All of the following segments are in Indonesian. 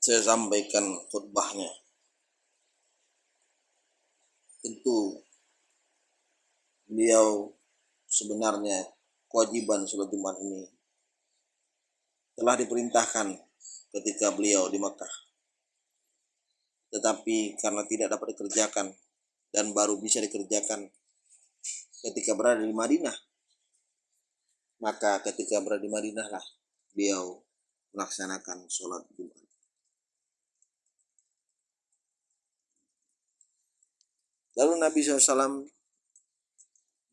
saya sampaikan khutbahnya. Tentu beliau sebenarnya kewajiban sholat Jumat ini telah diperintahkan ketika beliau di Mekah. Tetapi karena tidak dapat dikerjakan dan baru bisa dikerjakan ketika berada di Madinah, maka ketika berada di Madinah lah beliau melaksanakan sholat Jumat. Lalu Nabi SAW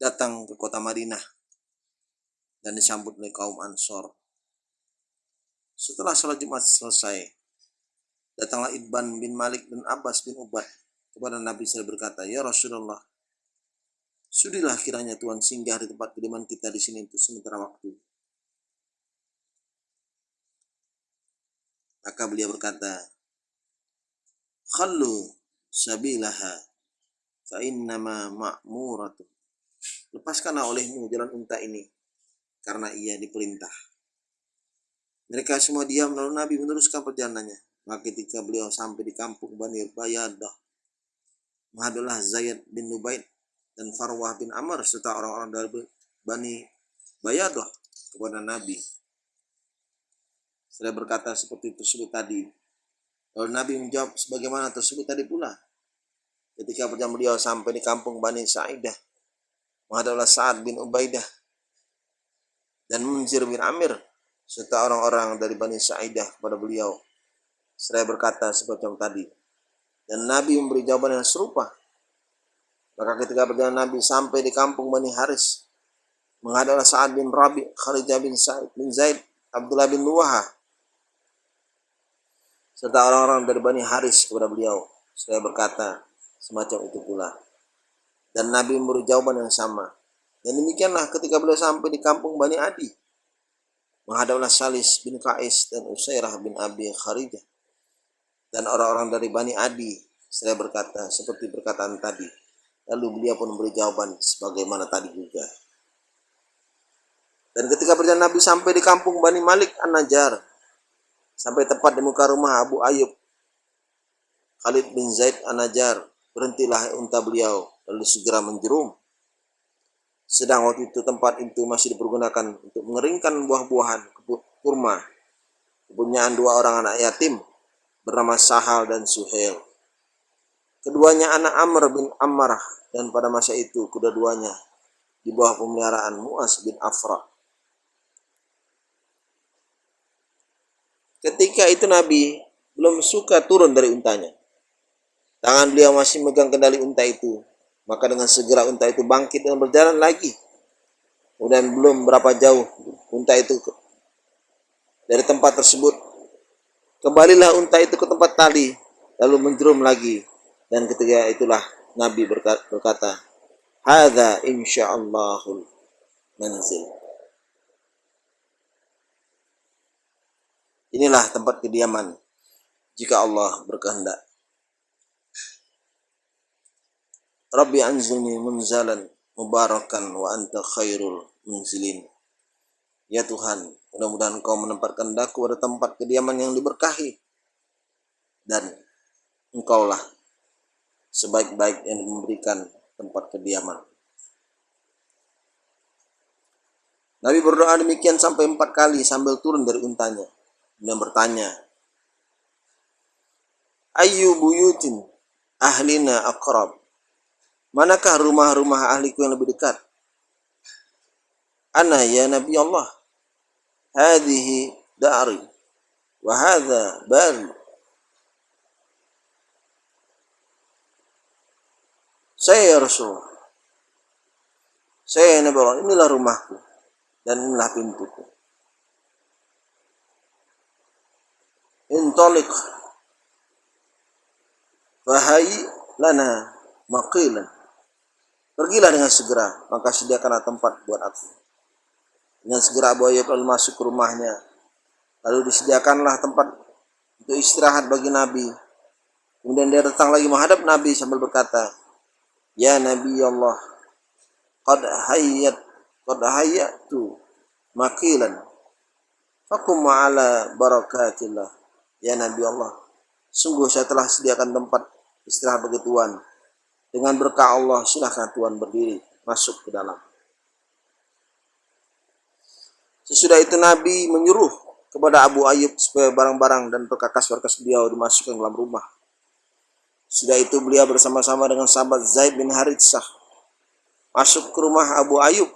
datang ke kota Madinah dan disambut oleh kaum Ansor. Setelah sholat Jumat selesai, datanglah Ibn bin Malik dan Abbas bin Ubad kepada Nabi SAW berkata, Ya Rasulullah, sudilah kiranya Tuhan singgah di tempat kediaman kita di sini untuk sementara waktu. Maka beliau berkata, Khallu sabilaha fa'innama ma'muratu. Lepaskanlah olehmu jalan unta ini, karena ia diperintah. Mereka semua diam lalu Nabi meneruskan perjalanannya. Maka ketika beliau sampai di kampung Bani Bayadah, menghadaplah Zaid bin Nubaid dan Farwah bin Amr serta orang-orang dari Bani Bayadah kepada Nabi. Saya berkata seperti tersebut tadi. Lalu Nabi menjawab sebagaimana tersebut tadi pula ketika perjalanan beliau sampai di kampung Bani Sa'idah menghadaplah Sa'ad bin Ubaidah dan Munzir bin Amir serta orang-orang dari Bani Sa'idah kepada beliau. Saya berkata seperti yang tadi. Dan Nabi memberi jawaban yang serupa. Maka ketika perjalanan Nabi sampai di kampung Bani Haris menghadaplah Sa'ad bin Rabi, Khalijah bin Sa'id bin Zaid, Abdullah bin Luwaha serta orang-orang dari Bani Haris kepada beliau. Saya berkata semacam itu pula. Dan Nabi memberi jawaban yang sama. Dan demikianlah ketika beliau sampai di kampung Bani Adi. Menghadaplah Salis bin Kais dan Usairah bin Abi Kharijah. Dan orang-orang dari Bani Adi. Saya berkata seperti perkataan tadi. Lalu beliau pun memberi jawaban sebagaimana tadi juga. Dan ketika berjalan Nabi sampai di kampung Bani Malik An-Najjar. Sampai tepat di muka rumah Abu Ayub. Khalid bin Zaid An-Najjar berhentilah unta beliau lalu segera menjerum. Sedang waktu itu tempat itu masih dipergunakan untuk mengeringkan buah-buahan kurma kepunyaan dua orang anak yatim bernama Sahal dan Suhel. Keduanya anak Amr bin Ammarah dan pada masa itu kedua-duanya di bawah pemeliharaan Muas bin Afra. Ketika itu Nabi belum suka turun dari untanya. Tangan beliau masih megang kendali unta itu. Maka dengan segera unta itu bangkit dan berjalan lagi. Kemudian belum berapa jauh unta itu dari tempat tersebut. Kembalilah unta itu ke tempat tali. Lalu menjerum lagi. Dan ketika itulah Nabi berkata, Hada insya'allahul manzil. Inilah tempat kediaman jika Allah berkehendak. Rabbi anzilni munzalan mubarakan wa anta khairul munzilin. Ya Tuhan, mudah-mudahan Engkau menempatkan daku pada tempat kediaman yang diberkahi. Dan Engkaulah sebaik-baik yang memberikan tempat kediaman. Nabi berdoa demikian sampai empat kali sambil turun dari untanya. Dan bertanya, Ayu buyutin ahlina akrab Manakah rumah-rumah ahliku yang lebih dekat? Ana ya Nabi Allah. Hadihi dari. Wa hadha bari. Saya ya. Saya ya Nabi Allah. Inilah rumahku. Dan inilah pintuku. Intolik. Fahai lana maqilan. Pergilah dengan segera, maka sediakanlah tempat buat aku. Dengan segera Abu Ayyub masuk ke rumahnya. Lalu disediakanlah tempat untuk istirahat bagi Nabi. Kemudian dia datang lagi menghadap Nabi sambil berkata, Ya Nabi Allah, qad hayyat qad hayyatu makilan fakum ala barakatillah Ya Nabi Allah, sungguh saya telah sediakan tempat istirahat bagi Tuhan. Dengan berkah Allah, silahkan Tuhan berdiri, masuk ke dalam. Sesudah itu Nabi menyuruh kepada Abu Ayyub supaya barang-barang dan perkakas-perkakas beliau dimasukkan dalam rumah. Sudah itu beliau bersama-sama dengan sahabat Zaid bin Haritsah masuk ke rumah Abu Ayyub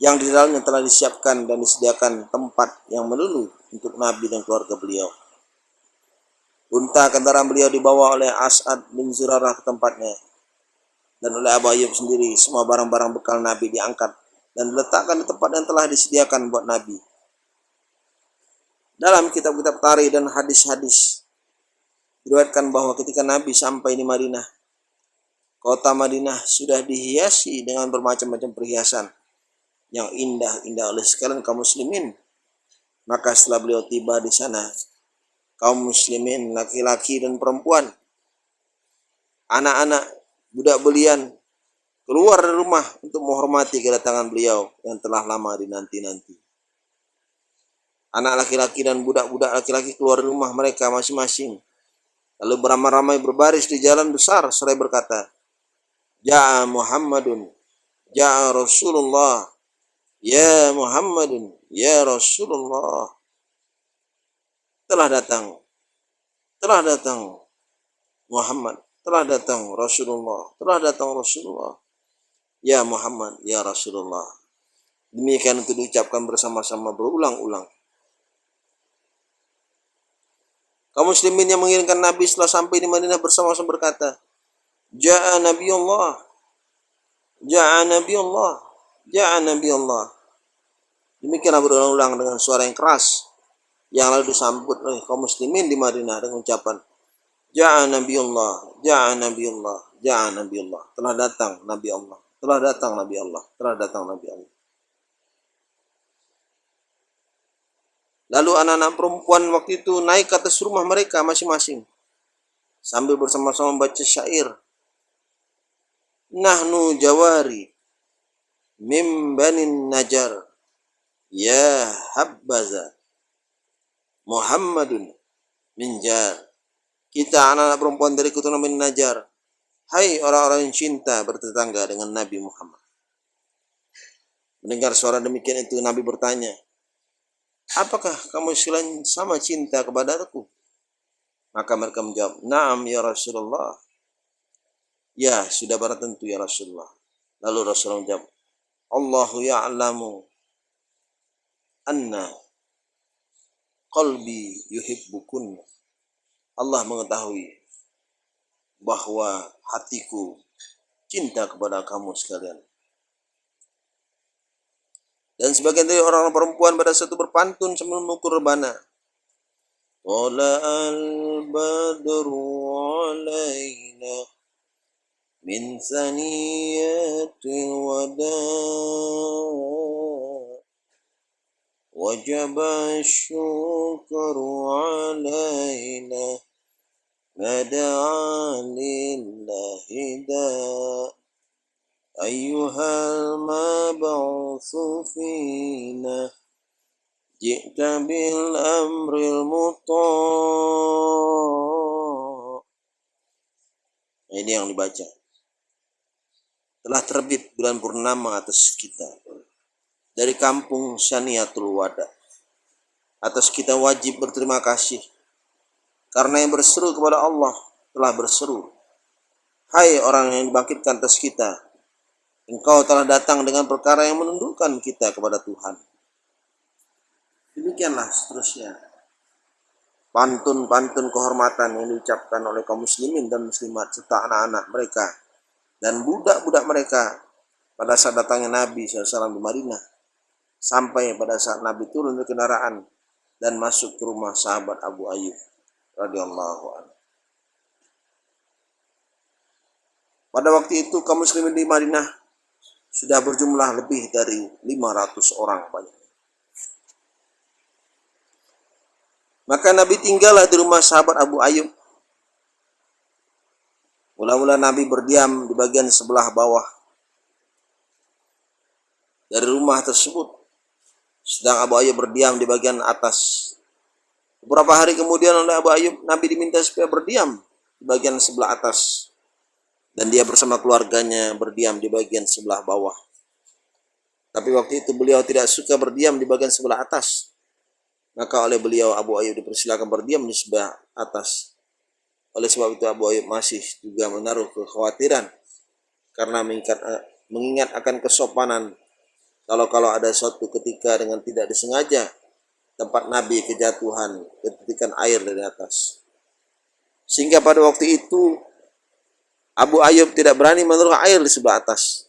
yang di dalamnya telah disiapkan dan disediakan tempat yang melulu untuk Nabi dan keluarga beliau. Unta kendaraan beliau dibawa oleh As'ad bin Zurarah ke tempatnya. Dan oleh Abu Ayyub sendiri, semua barang-barang bekal Nabi diangkat dan diletakkan di tempat yang telah disediakan buat Nabi. Dalam kitab-kitab tarikh dan hadis-hadis, diriwayatkan bahwa ketika Nabi sampai di Madinah, kota Madinah sudah dihiasi dengan bermacam-macam perhiasan yang indah-indah oleh sekalian kaum muslimin. Maka setelah beliau tiba di sana, kaum muslimin laki-laki dan perempuan, anak-anak, budak belian keluar dari rumah untuk menghormati kedatangan beliau yang telah lama dinanti-nanti. Anak laki-laki dan budak-budak laki-laki keluar dari rumah mereka masing-masing. Lalu beramai-ramai berbaris di jalan besar seraya berkata, Ja'a Muhammadun, Ja'a Rasulullah, Ya Muhammadun, Ya Rasulullah. Telah datang. Telah datang Muhammad. Telah datang Rasulullah. Telah datang Rasulullah. Ya Muhammad, Ya Rasulullah. Demikian itu diucapkan bersama-sama berulang-ulang. Kaum muslimin yang mengirimkan Nabi setelah sampai di Madinah bersama-sama berkata, Ja'a Nabi Allah. Ja'a Nabi Allah. Ya Nabi Allah. Demikianlah berulang-ulang dengan suara yang keras yang lalu disambut oleh kaum muslimin di Madinah dengan ucapan Ya Nabi Allah, Ya Nabi Allah, Ya Nabi Allah. Telah datang Nabi Allah, telah datang Nabi Allah, telah datang Nabi Allah. Lalu anak-anak perempuan waktu itu naik ke atas rumah mereka masing-masing sambil bersama-sama membaca syair. Nahnu jawari mim banin najar ya habbaza Muhammadun minjar kita anak-anak perempuan dari keturunan bin Najar. Hai orang-orang yang cinta bertetangga dengan Nabi Muhammad. Mendengar suara demikian itu Nabi bertanya apakah kamu sekalian sama cinta kepada aku maka mereka menjawab naam ya Rasulullah. Ya sudah barang tentu ya Rasulullah. Lalu Rasulullah menjawab Allahu ya'lamu anna Qalbi yuhibbukun. Allah mengetahui bahwa hatiku cinta kepada kamu sekalian. Dan sebagian dari orang-orang perempuan pada satu berpantun sambil mengukur rebana. Tola al-badru alaina min saniyatil wadah. وجب الشكر علينا مدعا لله داء أيها المبعوث فينا جئت بالأمر المطاع ini yang dibaca telah terbit bulan purnama atas kita dari kampung Syaniatul Wada. Atas kita wajib berterima kasih karena yang berseru kepada Allah telah berseru. Hai orang yang dibangkitkan atas kita, engkau telah datang dengan perkara yang menundukkan kita kepada Tuhan. Demikianlah seterusnya. Pantun-pantun kehormatan yang diucapkan oleh kaum muslimin dan muslimat serta anak-anak mereka dan budak-budak mereka pada saat datangnya Nabi SAW di Madinah sampai pada saat Nabi turun dari kendaraan dan masuk ke rumah sahabat Abu Ayyub radhiyallahu anhu. Pada waktu itu kaum muslimin di Madinah sudah berjumlah lebih dari 500 orang banyak. Maka Nabi tinggallah di rumah sahabat Abu Ayyub Mula-mula Nabi berdiam di bagian sebelah bawah dari rumah tersebut. Sedang Abu Ayyub berdiam di bagian atas. Beberapa hari kemudian oleh Abu Ayub, Nabi diminta supaya berdiam di bagian sebelah atas. Dan dia bersama keluarganya berdiam di bagian sebelah bawah. Tapi waktu itu beliau tidak suka berdiam di bagian sebelah atas. Maka oleh beliau Abu Ayub dipersilakan berdiam di sebelah atas. Oleh sebab itu Abu Ayub masih juga menaruh kekhawatiran karena mengingat, mengingat akan kesopanan kalau-kalau ada suatu ketika dengan tidak disengaja tempat Nabi kejatuhan ketikan air dari atas. Sehingga pada waktu itu Abu Ayub tidak berani menaruh air di sebelah atas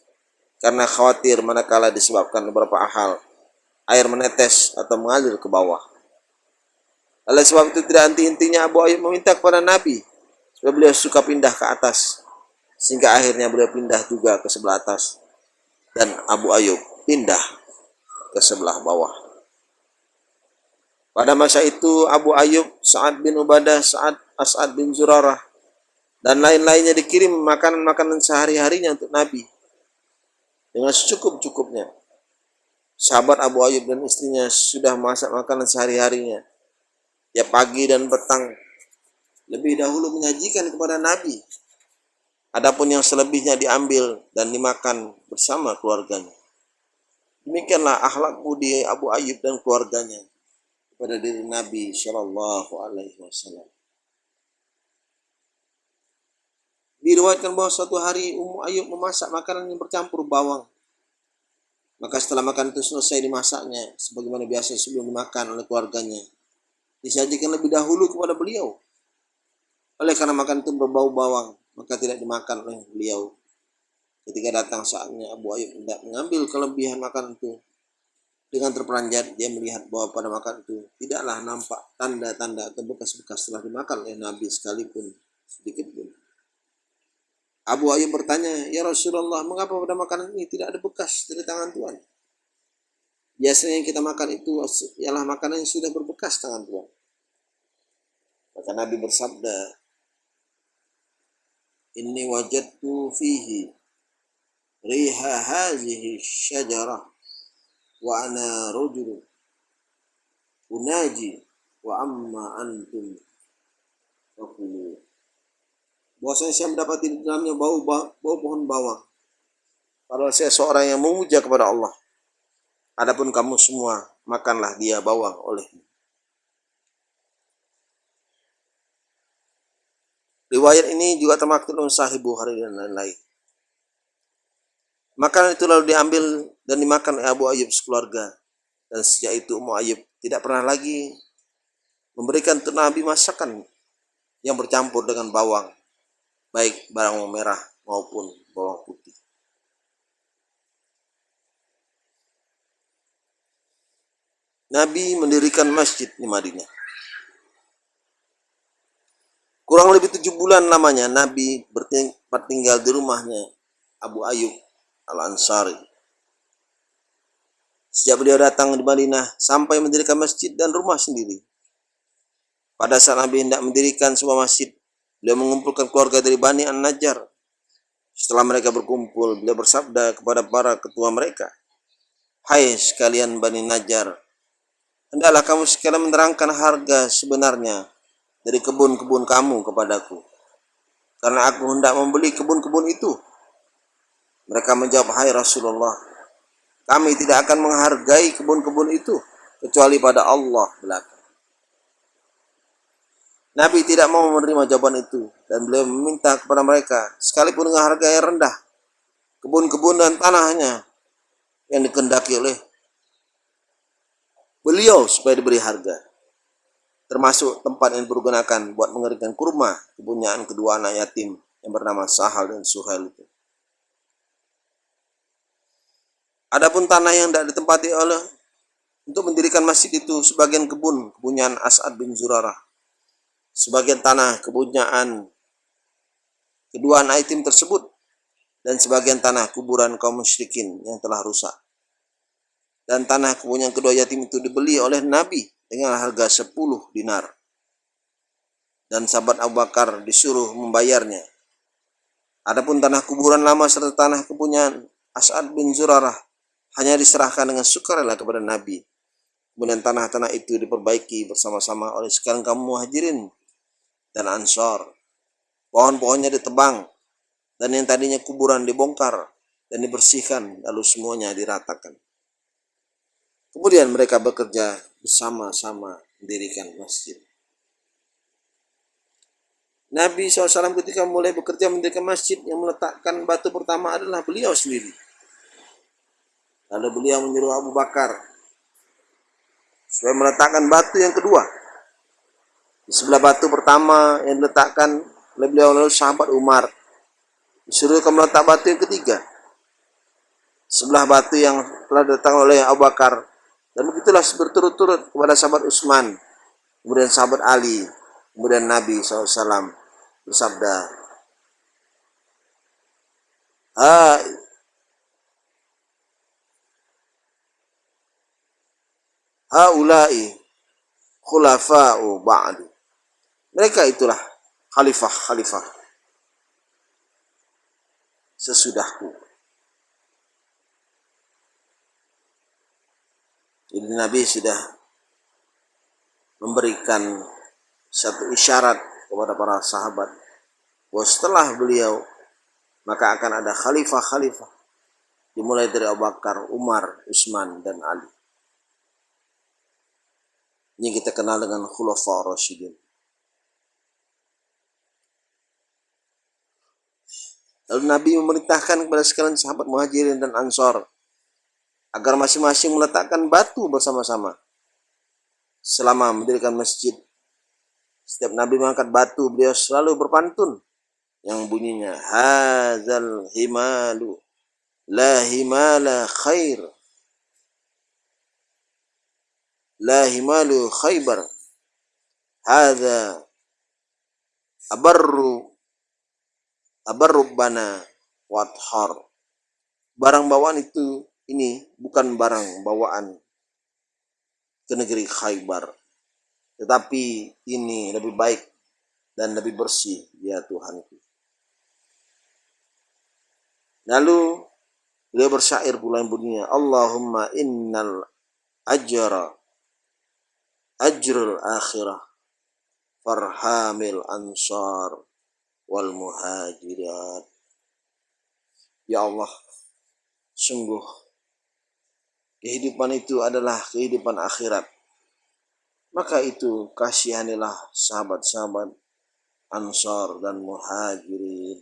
karena khawatir manakala disebabkan beberapa hal air menetes atau mengalir ke bawah. Oleh sebab itu tidak henti-hentinya Abu Ayub meminta kepada Nabi supaya beliau suka pindah ke atas sehingga akhirnya beliau pindah juga ke sebelah atas dan Abu Ayub pindah ke sebelah bawah. Pada masa itu Abu Ayub, Sa'ad bin Ubadah, Sa'ad As'ad bin Zurarah, dan lain-lainnya dikirim makanan-makanan sehari-harinya untuk Nabi. Dengan secukup-cukupnya. Sahabat Abu Ayub dan istrinya sudah masak makanan sehari-harinya. Ya pagi dan petang. Lebih dahulu menyajikan kepada Nabi. Adapun yang selebihnya diambil dan dimakan bersama keluarganya. Demikianlah akhlak budi Abu Ayub dan keluarganya pada diri Nabi Shallallahu Alaihi Wasallam. Diriwayatkan bahwa suatu hari Ummu Ayub memasak makanan yang bercampur bawang. Maka setelah makan itu selesai dimasaknya, sebagaimana biasa sebelum dimakan oleh keluarganya, disajikan lebih dahulu kepada beliau. Oleh karena makan itu berbau bawang, maka tidak dimakan oleh beliau. Ketika datang saatnya Abu Ayub tidak mengambil kelebihan makan itu, dengan terperanjat, dia melihat bahwa pada makan itu tidaklah nampak tanda-tanda atau bekas-bekas setelah dimakan oleh Nabi sekalipun sedikit pun. Abu Ayyub bertanya, Ya Rasulullah, mengapa pada makanan ini tidak ada bekas dari tangan Tuhan? Biasanya yang kita makan itu ialah makanan yang sudah berbekas tangan Tuhan. Maka Nabi bersabda, Inni wajadtu fihi syajarah wa ana rajul unaji wa amma antum fakulu. Bahwasanya saya mendapati di dalamnya bau bau pohon bawang. Padahal saya seorang yang memuja kepada Allah. Adapun kamu semua makanlah dia bawang olehmu. Riwayat ini juga termaktub dalam Sahih Bukhari dan lain-lain. Makanan itu lalu diambil dan dimakan oleh Abu Ayyub sekeluarga. Dan sejak itu Ummu Ayyub tidak pernah lagi memberikan untuk Nabi masakan yang bercampur dengan bawang, baik bawang merah maupun bawang putih. Nabi mendirikan masjid di Madinah. Kurang lebih tujuh bulan lamanya Nabi bertinggal di rumahnya Abu Ayub Al-Ansari. Sejak beliau datang di Madinah sampai mendirikan masjid dan rumah sendiri. Pada saat Nabi hendak mendirikan sebuah masjid, beliau mengumpulkan keluarga dari Bani An-Najjar. Setelah mereka berkumpul, beliau bersabda kepada para ketua mereka, Hai sekalian Bani Najjar, hendaklah kamu sekalian menerangkan harga sebenarnya dari kebun-kebun kamu kepadaku. Karena aku hendak membeli kebun-kebun itu mereka menjawab, Hai Rasulullah, kami tidak akan menghargai kebun-kebun itu kecuali pada Allah belaka. Nabi tidak mau menerima jawaban itu dan beliau meminta kepada mereka sekalipun dengan harga yang rendah kebun-kebun dan tanahnya yang dikendaki oleh beliau supaya diberi harga termasuk tempat yang dipergunakan buat mengeringkan kurma kepunyaan kedua anak yatim yang bernama Sahal dan Suhail itu. Adapun tanah yang tidak ditempati oleh untuk mendirikan masjid itu sebagian kebun kepunyaan As'ad bin Zurarah. Sebagian tanah kepunyaan kedua anak yatim tersebut dan sebagian tanah kuburan kaum musyrikin yang telah rusak. Dan tanah kepunyaan kedua yatim itu dibeli oleh Nabi dengan harga 10 dinar. Dan sahabat Abu Bakar disuruh membayarnya. Adapun tanah kuburan lama serta tanah kepunyaan As'ad bin Zurarah hanya diserahkan dengan sukarela kepada Nabi Kemudian tanah-tanah itu diperbaiki bersama-sama oleh sekarang kaum muhajirin dan ansor. Pohon-pohonnya ditebang dan yang tadinya kuburan dibongkar dan dibersihkan lalu semuanya diratakan. Kemudian mereka bekerja bersama-sama mendirikan masjid. Nabi SAW ketika mulai bekerja mendirikan masjid yang meletakkan batu pertama adalah beliau sendiri. Lalu beliau menyuruh Abu Bakar supaya meletakkan batu yang kedua. Di sebelah batu pertama yang diletakkan oleh beliau lalu sahabat Umar. Disuruh meletak batu yang ketiga. Sebelah batu yang telah datang oleh Abu Bakar. Dan begitulah berturut-turut kepada sahabat Utsman, kemudian sahabat Ali, kemudian Nabi SAW bersabda ha haulai khulafa'u ba'du. Mereka itulah khalifah-khalifah sesudahku. Jadi Nabi sudah memberikan satu isyarat kepada para sahabat bahwa setelah beliau maka akan ada khalifah-khalifah. Dimulai dari Abu Bakar, Umar, Utsman dan Ali. Ini kita kenal dengan Khulafa Rasyidin. Lalu Nabi memerintahkan kepada sekalian sahabat muhajirin dan ansor agar masing-masing meletakkan batu bersama-sama selama mendirikan masjid. Setiap Nabi mengangkat batu, beliau selalu berpantun. Yang bunyinya hazal himalu la himala khair la himalu khaybar. Hadza abarru abarru bana wathar. Barang bawaan itu ini bukan barang bawaan ke negeri Khaybar. Tetapi ini lebih baik dan lebih bersih ya Tuhanku. Lalu beliau bersyair pula yang bunyinya Allahumma innal ajra ajrul akhirah farhamil ansar wal muhajirat. Ya Allah, sungguh kehidupan itu adalah kehidupan akhirat maka itu kasihanilah sahabat-sahabat Ansar dan Muhajirin.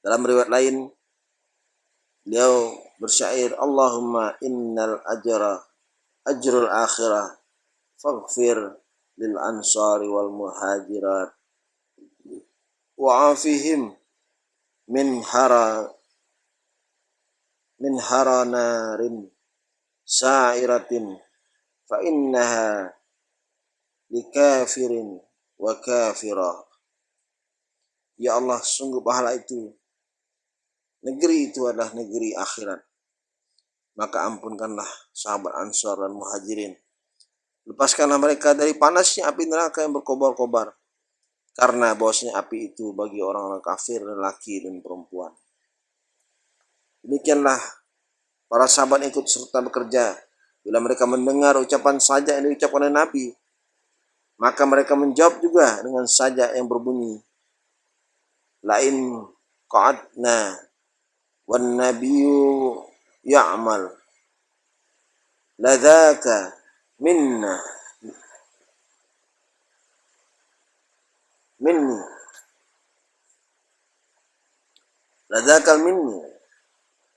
Dalam riwayat lain, beliau bersyair, Allahumma innal ajra ajrul akhirah faghfir lil ansari wal muhajirat wa'afihim min hara min hara narin sa'iratin fa innaha likafirin wa kafirah. Ya Allah, sungguh pahala itu. Negeri itu adalah negeri akhirat. Maka ampunkanlah sahabat Ansar dan Muhajirin. Lepaskanlah mereka dari panasnya api neraka yang berkobar-kobar. Karena bosnya api itu bagi orang-orang kafir, lelaki dan perempuan. Demikianlah Para sahabat ikut serta bekerja. Bila mereka mendengar ucapan saja yang diucapkan oleh Nabi, maka mereka menjawab juga dengan saja yang berbunyi. Lain qa'adna wan nabiyyu ya'mal. Ladhaka minna. Minni. Ladhaka minni.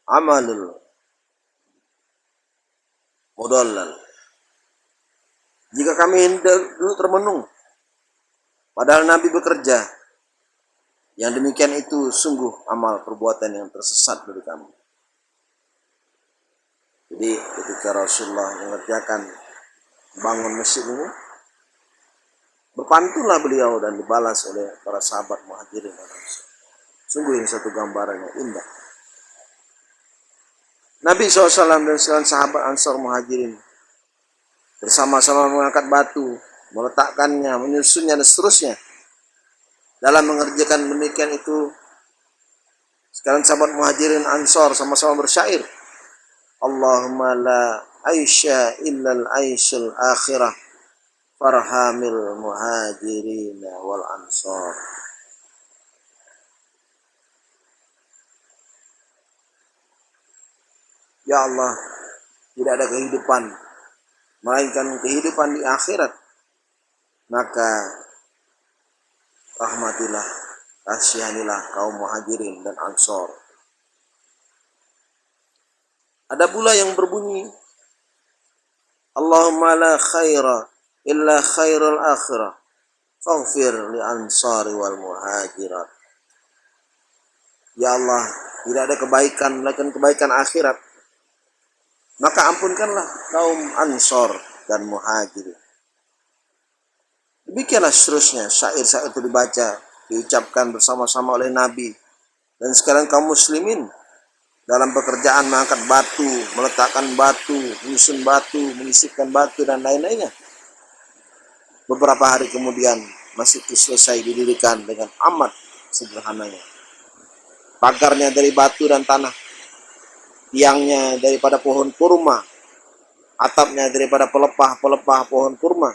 Amalul mudallal. Jika kami dulu termenung, padahal Nabi bekerja, yang demikian itu sungguh amal perbuatan yang tersesat dari kami. Jadi ketika Rasulullah mengerjakan bangun masjid ini, berpantunlah beliau dan dibalas oleh para sahabat muhajirin Sungguh ini satu gambaran yang indah. Nabi SAW dan sekalian sahabat Ansar Muhajirin bersama-sama mengangkat batu, meletakkannya, menyusunnya dan seterusnya. Dalam mengerjakan demikian itu, sekalian sahabat Muhajirin Ansar sama-sama bersyair. Allahumma la aisha illa al-aishul akhirah farhamil muhajirin wal ansar Ya Allah, tidak ada kehidupan melainkan kehidupan di akhirat. Maka rahmatilah, kasihanilah kaum muhajirin dan ansor. Ada pula yang berbunyi, Allahumma la khaira illa khairul akhirah, faghfir li ansari wal muhajirat. Ya Allah, tidak ada kebaikan melainkan kebaikan akhirat maka ampunkanlah kaum Ansor dan Muhajir. Demikianlah seterusnya syair-syair itu dibaca, diucapkan bersama-sama oleh Nabi. Dan sekarang kaum muslimin dalam pekerjaan mengangkat batu, meletakkan batu, menyusun batu, mengisipkan batu dan lain-lainnya. Beberapa hari kemudian masjid itu selesai didirikan dengan amat sederhananya. Pagarnya dari batu dan tanah, tiangnya daripada pohon kurma, atapnya daripada pelepah-pelepah pohon kurma,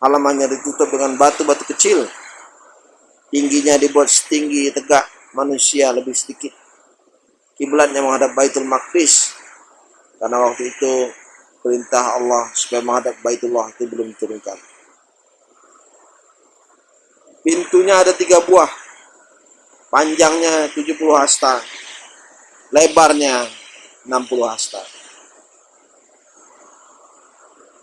halamannya ditutup dengan batu-batu kecil, tingginya dibuat setinggi tegak manusia lebih sedikit. Kiblatnya menghadap Baitul Maqdis, karena waktu itu perintah Allah supaya menghadap Baitullah itu belum diturunkan. Pintunya ada tiga buah, panjangnya 70 hasta, lebarnya 60 hasta.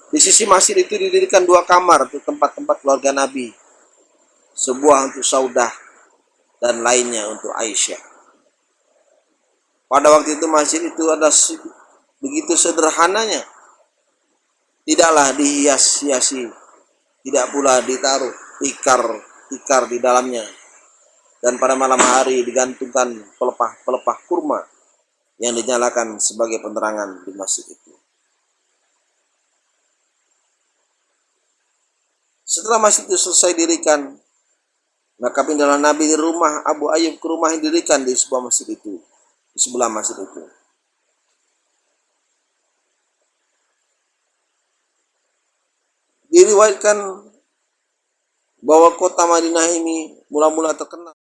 Di sisi masjid itu didirikan dua kamar untuk tempat-tempat keluarga Nabi. Sebuah untuk Saudah dan lainnya untuk Aisyah. Pada waktu itu masjid itu ada begitu sederhananya. Tidaklah dihias-hiasi, tidak pula ditaruh tikar-tikar di dalamnya. Dan pada malam hari digantungkan pelepah-pelepah kurma yang dinyalakan sebagai penerangan di masjid itu. Setelah masjid itu selesai dirikan, maka pindahlah Nabi di rumah Abu Ayyub ke rumah yang dirikan di sebuah masjid itu, di sebelah masjid itu. Diriwayatkan bahwa kota Madinah ini mula-mula terkenal